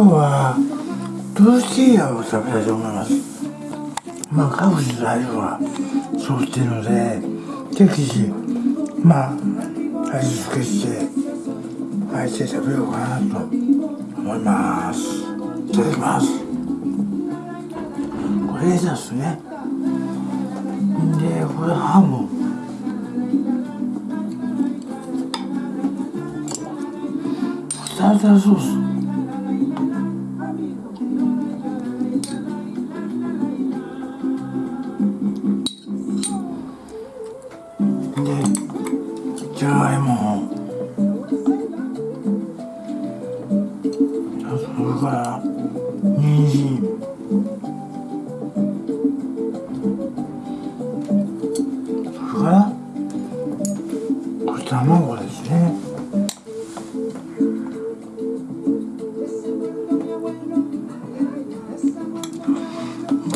今日はトルティーヤを食べたいと思いますまあ各自の味はそうしているので適時まあ味付けしてあえて食べようかなと思います。いただきます。これレタスね。でこれハム。タルタルソース。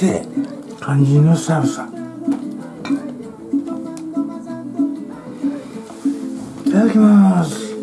て感じのサルサいただきます。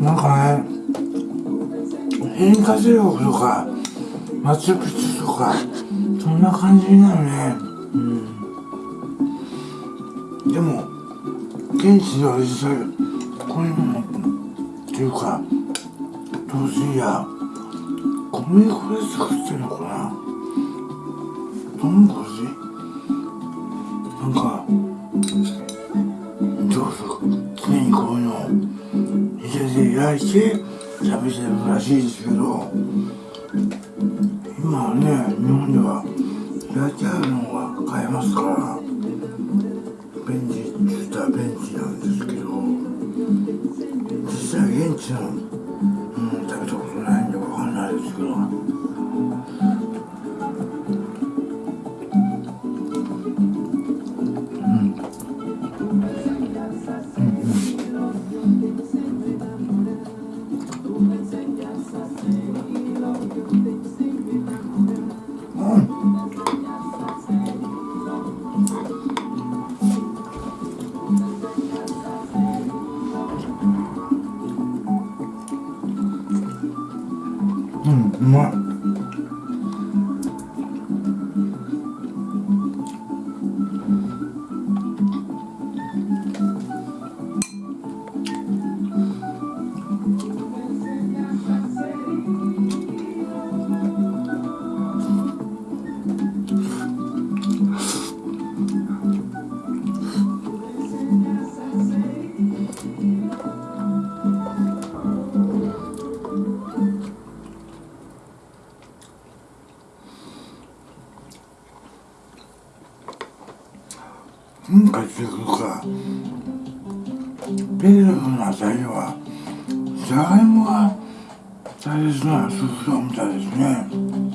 なんかね変化性力とかマチュピチュとかそんな感じになるね。うん。でも現地では実際こういうのっていうか豆腐や小麦粉で作ってるのかな。豚骨なん対して旅してるらしいですけど今はね日本では焼いてあるのが買えますから便利って言ったら便利なんですけど実際現地の、じゃがいもが大切な食材みたいですね。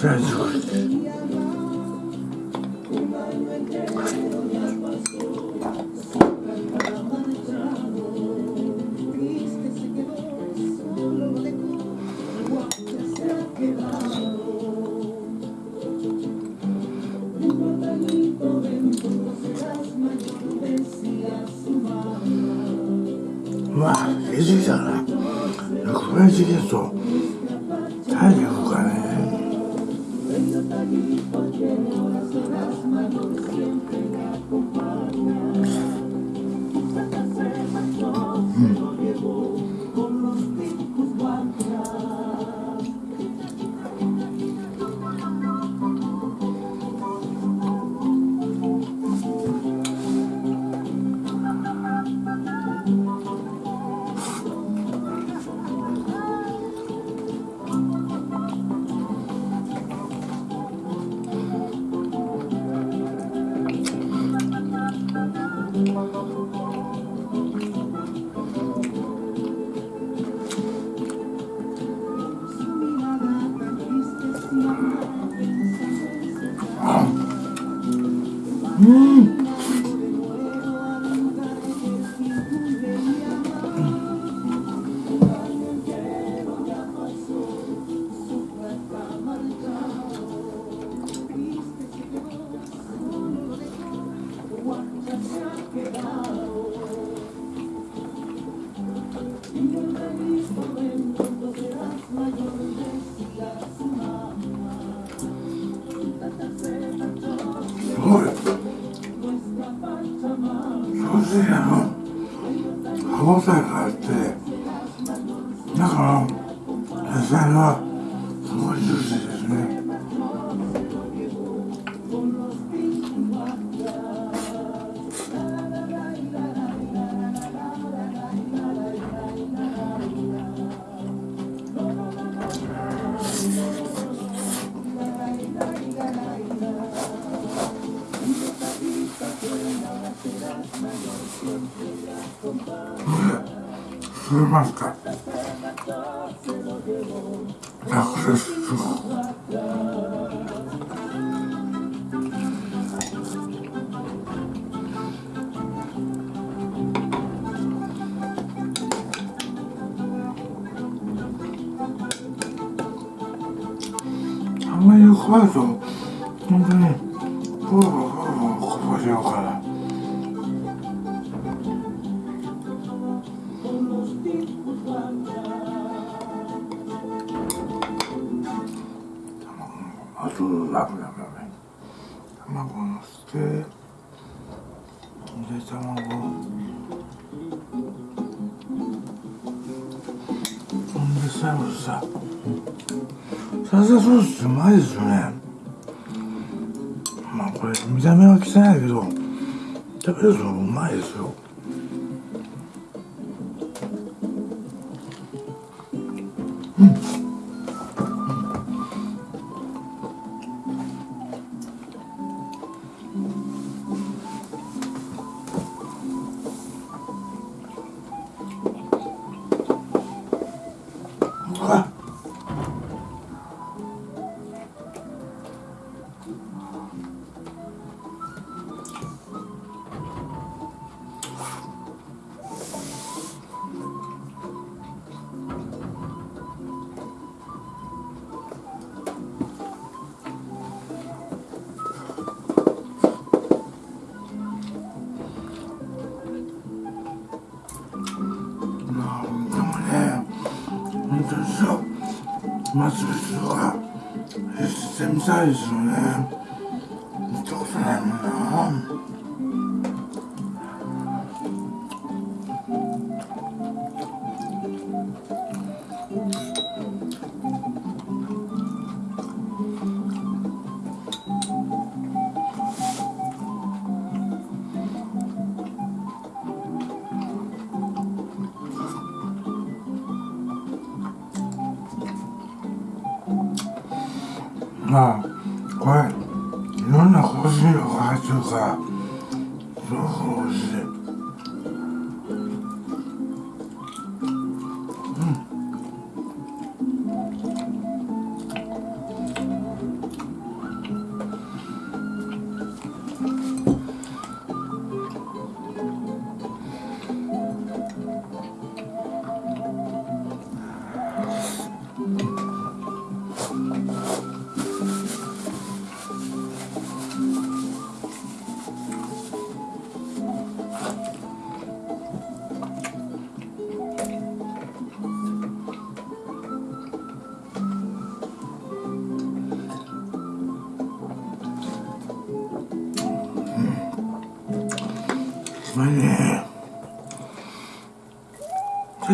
先生。う中の野菜はすごいジューシーですね吸えますか楽ですすごいあんまり怖いと本当にふわふわふわふわこぼしちゃうからサルサソースうまいですよね。まあこれ見た目は汚いけど食べるとうまいですよ。うん。まずは繊いですよねまあこれいろんな香辛料が入ってるからすごく美味しい。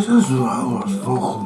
Jesus, I was so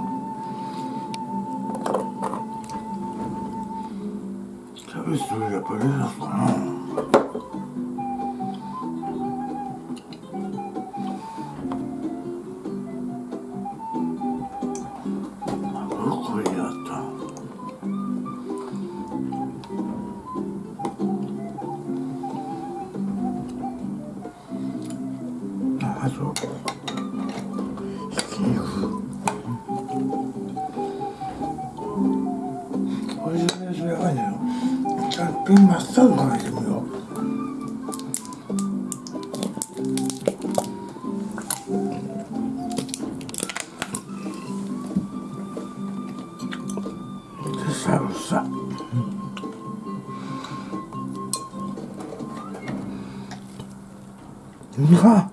うわ、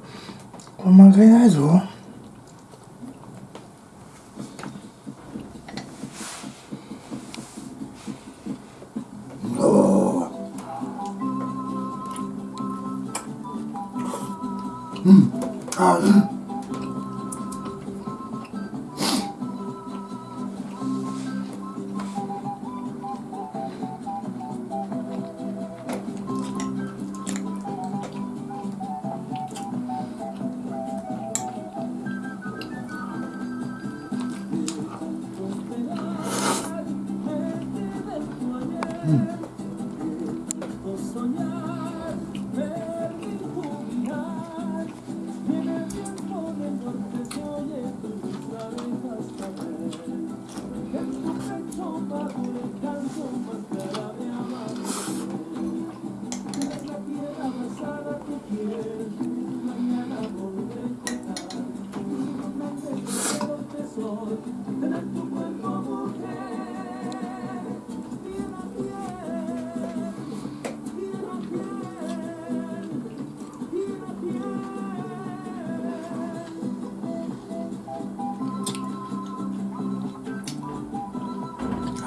これ負けないぞ。Mm.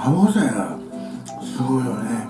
歯応えがすごいよね。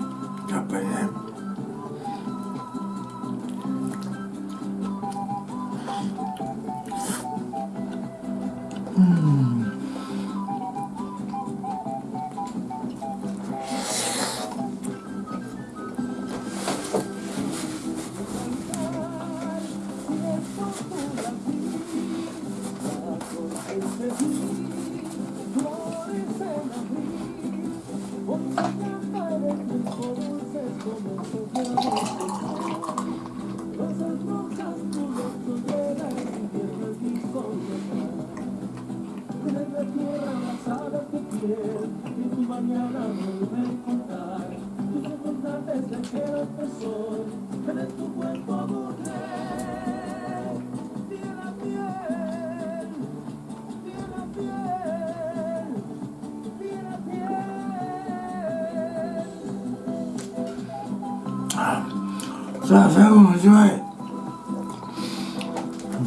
味わい。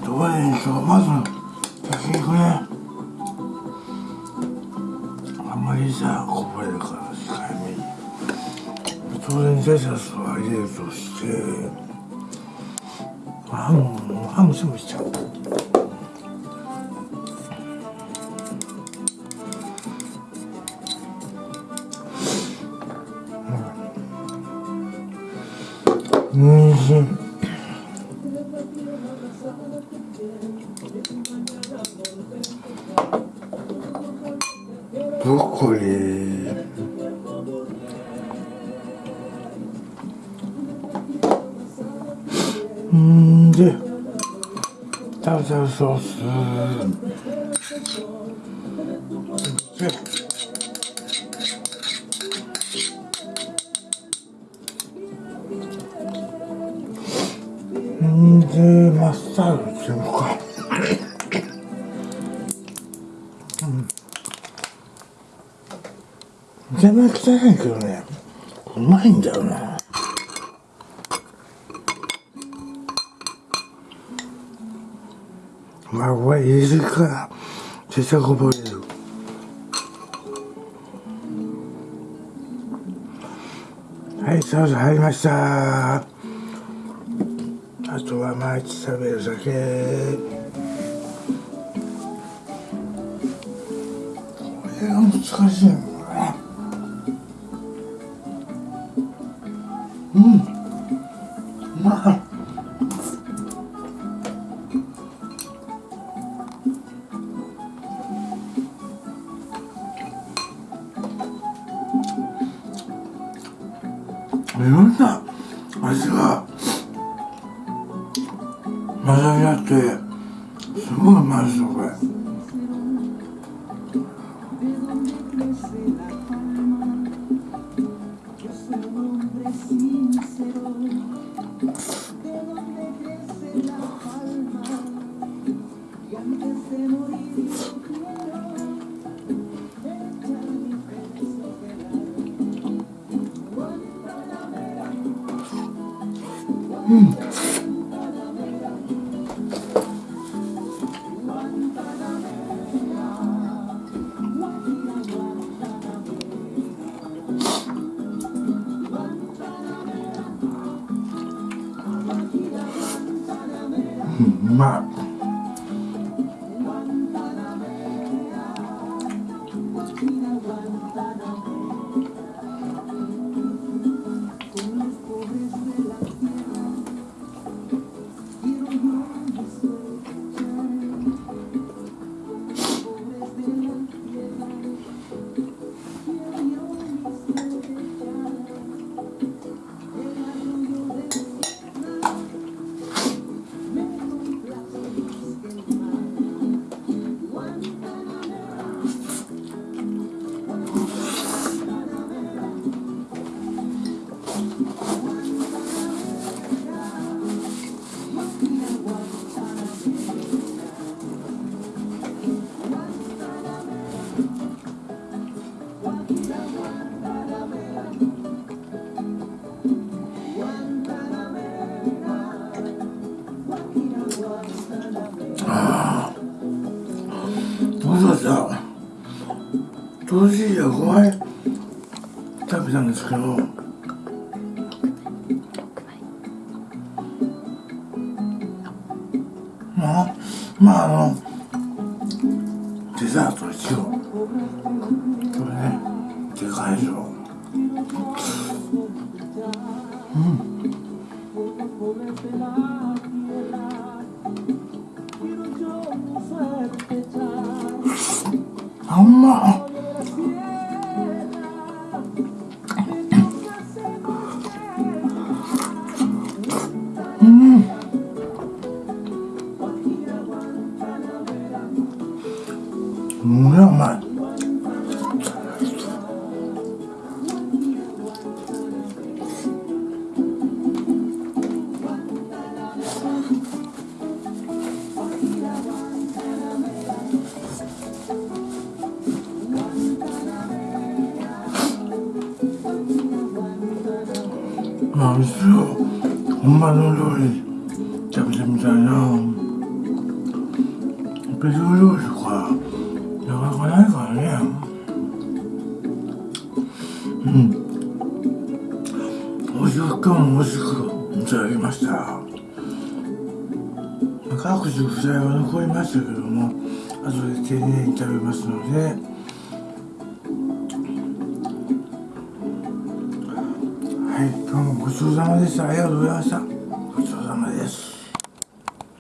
どうでしょうまず焼き肉ね。あんまりさこぼれるから控えめに。当然ジャジャスは入れるとしてハムハムしもしちゃう。うん、うんでん。でマスタードっていうかうん。全然汚いけどねうまいん。だよなまあこれ入れるから絶対こぼれるはいソース入りました。あとは毎日食べる酒。これが難しいのねうん。うんあんまあ、うち本場の料理食べてみたいな別の料理とかなかなかないからねうんおいしく今日もおいしくいただきました各種具材は残りましたけども後で丁寧に食べますのでちそうさまでした。ありがとうございました。